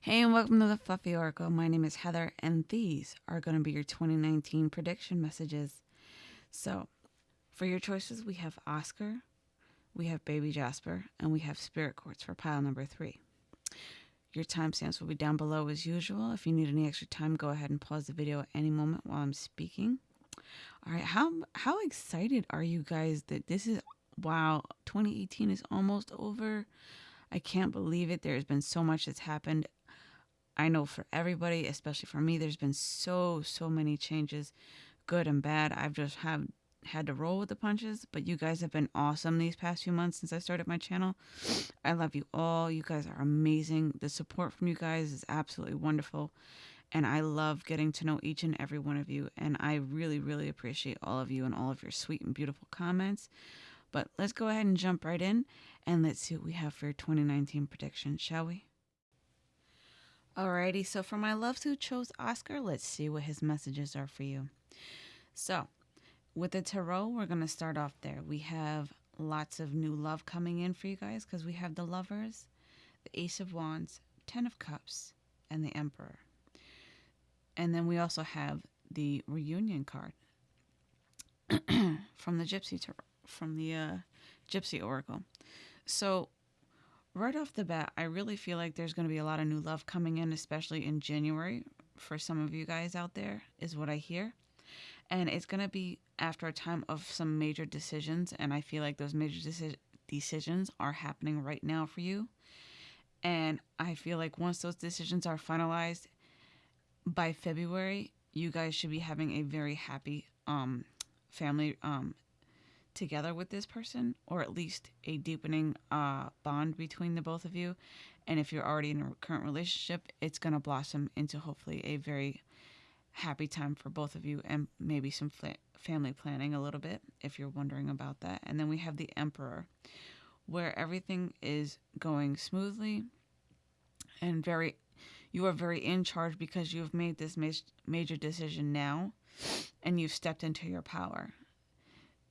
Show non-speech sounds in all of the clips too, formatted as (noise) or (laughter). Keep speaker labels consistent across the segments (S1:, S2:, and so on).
S1: Hey, and welcome to the Fluffy Oracle. My name is Heather, and these are going to be your 2019 prediction messages. So, for your choices, we have Oscar, we have Baby Jasper, and we have Spirit Quartz for pile number three. Your timestamps will be down below as usual. If you need any extra time, go ahead and pause the video at any moment while I'm speaking. All right, how how excited are you guys that this is wow, 2018 is almost over. I can't believe it. There's been so much that's happened. I know for everybody, especially for me, there's been so so many changes, good and bad. I've just have had to roll with the punches, but you guys have been awesome these past few months since I started my channel. I love you all. You guys are amazing. The support from you guys is absolutely wonderful. And I love getting to know each and every one of you. And I really, really appreciate all of you and all of your sweet and beautiful comments. But let's go ahead and jump right in and let's see what we have for 2019 predictions, shall we? Alrighty, so for my loves who chose Oscar, let's see what his messages are for you. So, with the tarot, we're going to start off there. We have lots of new love coming in for you guys because we have the lovers, the Ace of Wands, Ten of Cups, and the Emperor. And then we also have the reunion card (clears throat) from the Gypsy tarot, from the uh, Gypsy Oracle. So right off the bat, I really feel like there's going to be a lot of new love coming in, especially in January for some of you guys out there, is what I hear. And it's going to be after a time of some major decisions. And I feel like those major deci- decisions are happening right now for you. And I feel like once those decisions are finalized by February, you guys should be having a very happy um, family um, together with this person, or at least a deepening uh, bond between the both of you. And if you're already in a current relationship, it's going to blossom into hopefully a very happy time for both of you and maybe some family planning a little bit if you're wondering about that. And then we have the Emperor, where everything is going smoothly and very you are very in charge because you've made this major decision now and you've stepped into your power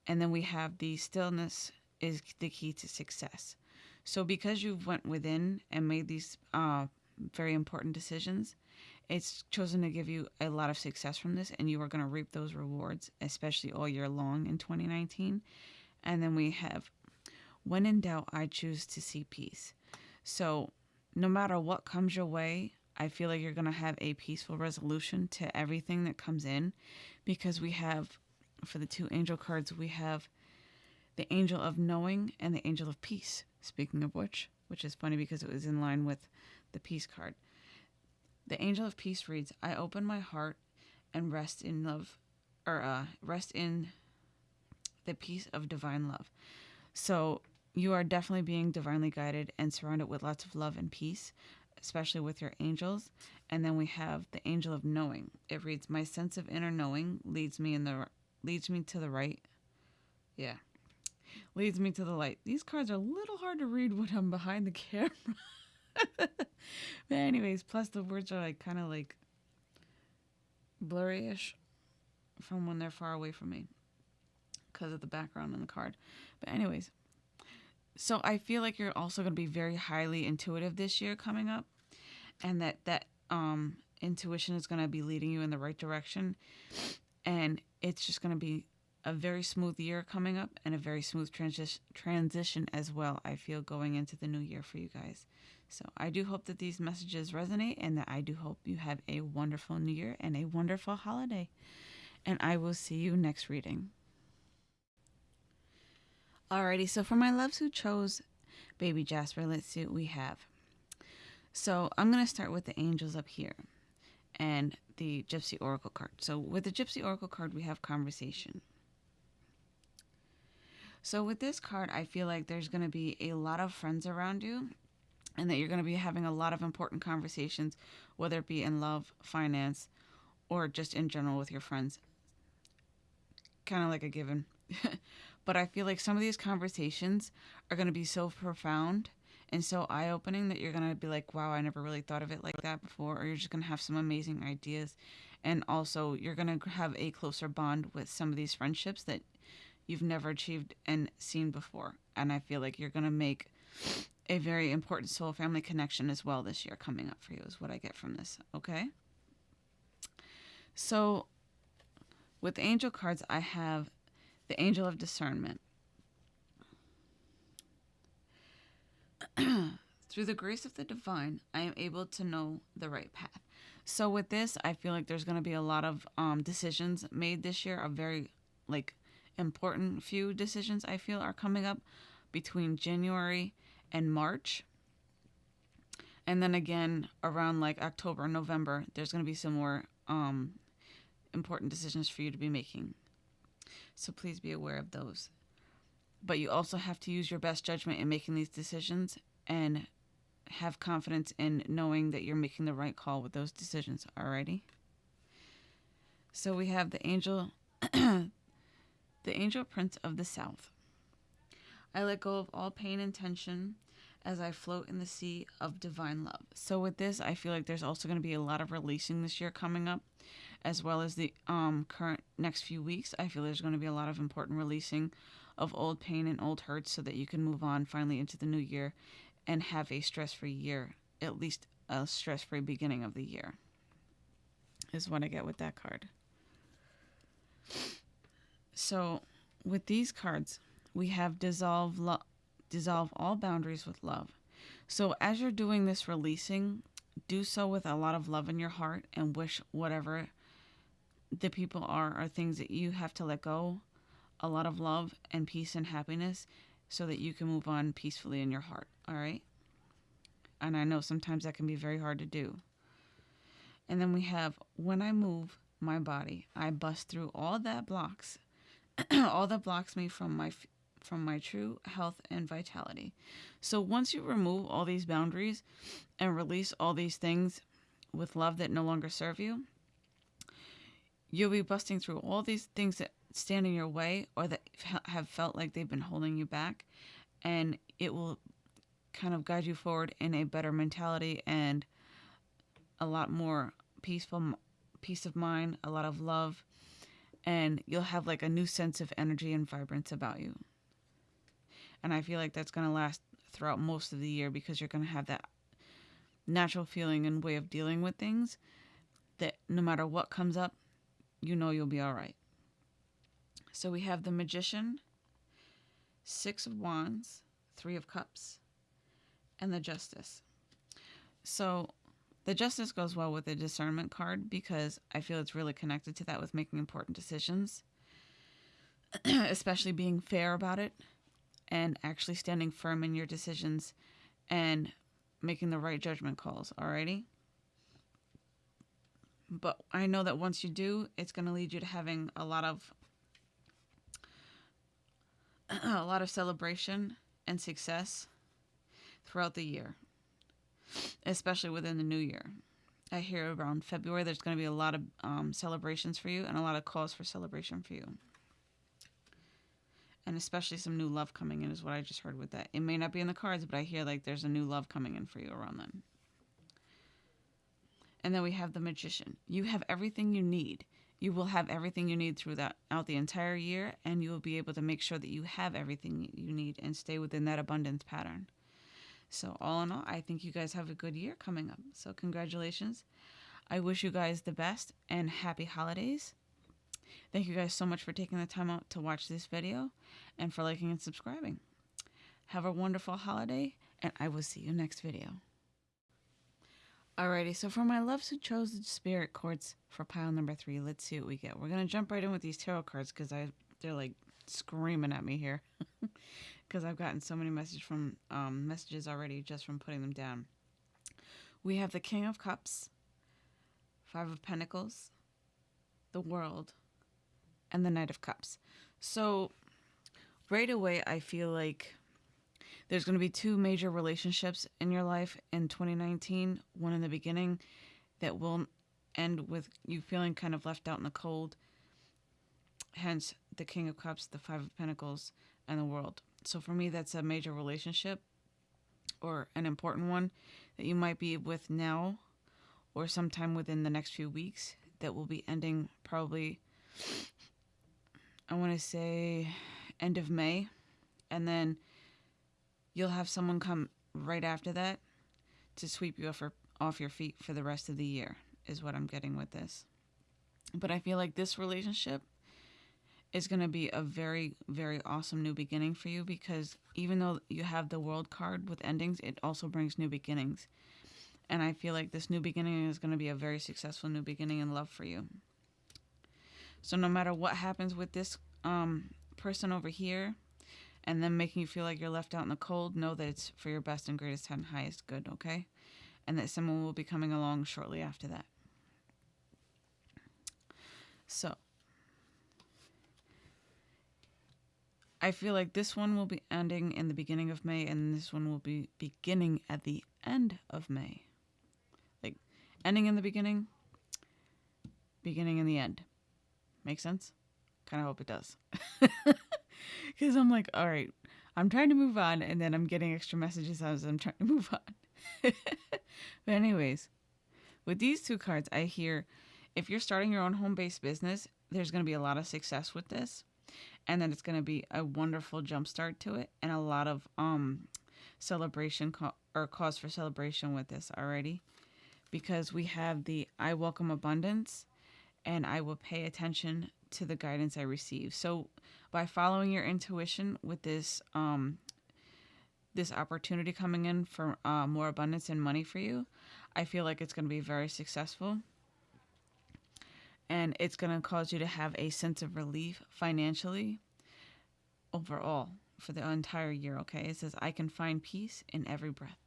S1: and then we have the stillness is the key to success. So because you've went within and made these uh, very important decisions, it's chosen to give you a lot of success from this, and you are going to reap those rewards, especially all year long in 2019. And then we have, when in doubt, I choose to see peace. So no matter what comes your way, I feel like you're going to have a peaceful resolution to everything that comes in because we have for the two angel cards, we have the angel of knowing and the angel of peace. Speaking of which, which is funny because it was in line with the peace card. The angel of peace reads, I open my heart and rest in love, or uh, rest in the peace of divine love. So you are definitely being divinely guided and surrounded with lots of love and peace, especially with your angels. And then we have the angel of knowing. It reads, My sense of inner knowing leads me in the leads me to the right. Yeah. Leads me to the light. These cards are a little hard to read when I'm behind the camera. (laughs) but anyways, plus the words are like kind of like blurry-ish from when they're far away from me because of the background on the card. But anyways, so I feel like you're also going to be very highly intuitive this year coming up and that that um intuition is going to be leading you in the right direction and it's just going to be a very smooth year coming up and a very smooth transi- transition as well, I feel, going into the new year for you guys. So I do hope that these messages resonate and that I do hope you have a wonderful new year and a wonderful holiday. And I will see you next reading. Alrighty, so for my loves who chose Baby Jasper, let's see what we have. So I'm going to start with the angels up here. And the Gypsy Oracle card. So with the Gypsy Oracle card, we have conversation. So with this card, I feel like there's going to be a lot of friends around you and that you're going to be having a lot of important conversations, whether it be in love, finance, or just in general with your friends. Kind of like a given. (laughs) but I feel like some of these conversations are going to be so profound and so eye opening that you're going to be like, wow, I never really thought of it like that before. Or you're just going to have some amazing ideas. And also, you're going to have a closer bond with some of these friendships that you've never achieved and seen before. And I feel like you're going to make a very important soul family connection as well this year coming up for you, is what I get from this. Okay. So, with angel cards, I have the angel of discernment. (clears throat) Through the grace of the divine, I am able to know the right path. So with this, I feel like there's going to be a lot of um, decisions made this year, a very like important few decisions I feel are coming up between January and March. And then again around like October, November, there's going to be some more um, important decisions for you to be making. So please be aware of those. But you also have to use your best judgment in making these decisions and have confidence in knowing that you're making the right call with those decisions. Alrighty. So we have the angel, (clears throat) the angel prince of the south. I let go of all pain and tension as I float in the sea of divine love. So with this, I feel like there's also going to be a lot of releasing this year coming up, as well as the um, current next few weeks. I feel there's going to be a lot of important releasing of old pain and old hurts so that you can move on finally into the new year and have a stress-free year, at least a stress-free beginning of the year. Is what I get with that card. So, with these cards, we have dissolve lo- dissolve all boundaries with love. So, as you're doing this releasing, do so with a lot of love in your heart and wish whatever the people are are things that you have to let go, a lot of love and peace and happiness so that you can move on peacefully in your heart, all right? And I know sometimes that can be very hard to do. And then we have when I move my body, I bust through all that blocks, (clears throat) all that blocks me from my from my true health and vitality. So once you remove all these boundaries and release all these things with love that no longer serve you, you'll be busting through all these things that stand in your way or that have felt like they've been holding you back and it will kind of guide you forward in a better mentality and a lot more peaceful peace of mind, a lot of love, and you'll have like a new sense of energy and vibrance about you. And I feel like that's going to last throughout most of the year because you're going to have that natural feeling and way of dealing with things that no matter what comes up, you know you'll be all right. So we have the Magician, Six of Wands, Three of Cups, and the Justice. So the Justice goes well with the Discernment card because I feel it's really connected to that with making important decisions, (clears throat) especially being fair about it and actually standing firm in your decisions and making the right judgment calls. Alrighty? But I know that once you do, it's going to lead you to having a lot of (clears throat) a lot of celebration and success throughout the year, especially within the new year. I hear around February there's going to be a lot of um, celebrations for you and a lot of calls for celebration for you. And especially some new love coming in is what I just heard with that. It may not be in the cards, but I hear like there's a new love coming in for you around then. And then we have the magician. You have everything you need you will have everything you need throughout the entire year, and you will be able to make sure that you have everything you need and stay within that abundance pattern. So, all in all, I think you guys have a good year coming up. So, congratulations. I wish you guys the best and happy holidays. Thank you guys so much for taking the time out to watch this video and for liking and subscribing. Have a wonderful holiday, and I will see you next video. Alrighty, so for my loves who chose the spirit cards for pile number three, let's see what we get. We're gonna jump right in with these tarot cards because I they're like screaming at me here (laughs) because I've gotten so many messages from um, messages already just from putting them down. We have the King of Cups, Five of Pentacles, the World, and the Knight of Cups. So right away, I feel like there's going to be two major relationships in your life in 2019 one in the beginning that will end with you feeling kind of left out in the cold. Hence the king of cups the five of pentacles and the world. So for me that's a major relationship or an important one that you might be with now or sometime within the next few weeks that will be ending probably i want to say end of may. And then you'll have someone come right after that to sweep you off, your, off your feet for the rest of the year, is what I'm getting with this. But I feel like this relationship is going to be a very, very awesome new beginning for you because even though you have the world card with endings, it also brings new beginnings. And I feel like this new beginning is going to be a very successful new beginning in love for you. So no matter what happens with this um, person over here, and then making you feel like you're left out in the cold, know that it's for your best and greatest and highest good, okay? And that someone will be coming along shortly after that. So, I feel like this one will be ending in the beginning of May, and this one will be beginning at the end of May. Like, ending in the beginning, beginning in the end. Make sense? Kind of hope it does. (laughs) (laughs) Because I'm like, all right, I'm trying to move on, and then I'm getting extra messages as I'm trying to (laughs) move on. but, anyways, with these two cards, I hear if you're starting your own home based business, there's going to be a lot of success with this and then it's going to be a wonderful jumpstart to it and a lot of um celebration co- or cause for celebration with this already because we have the I welcome abundance and I will pay attention to the guidance I receive. So by following your intuition with this um this opportunity coming in for uh, more abundance and money for you, I feel like it's going to be very successful and it's going to cause you to have a sense of relief financially overall for the entire year. Okay, it says, I can find peace in every breath.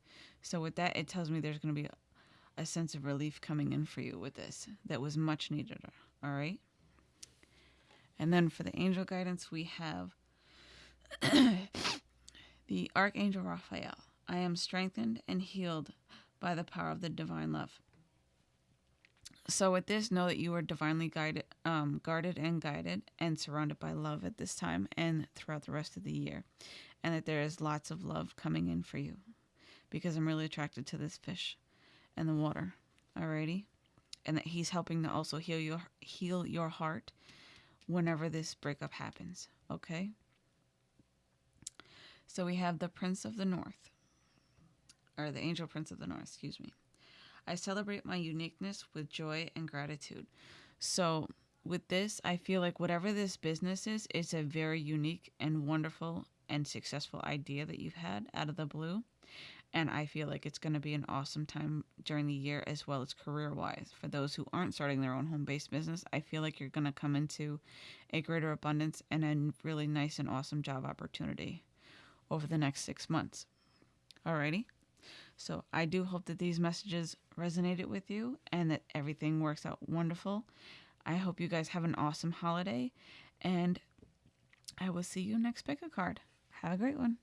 S1: So, with that, it tells me there's going to be a, a sense of relief coming in for you with this that was much needed. All right. And then for the angel guidance, we have (coughs) the Archangel Raphael. I am strengthened and healed by the power of the divine love. So with this, know that you are divinely guided, um, guarded and guided, and surrounded by love at this time and throughout the rest of the year, and that there is lots of love coming in for you, because I'm really attracted to this fish, and the water, alrighty, and that he's helping to also heal your heal your heart, whenever this breakup happens. Okay. So we have the Prince of the North, or the Angel Prince of the North. Excuse me. I celebrate my uniqueness with joy and gratitude. So, with this, I feel like whatever this business is, it's a very unique and wonderful and successful idea that you've had out of the blue. And I feel like it's going to be an awesome time during the year as well as career wise. For those who aren't starting their own home based business, I feel like you're going to come into a greater abundance and a really nice and awesome job opportunity over the next six months. Alrighty. So I do hope that these messages resonated with you and that everything works out wonderful. I hope you guys have an awesome holiday and I will see you next pick a card. Have a great one.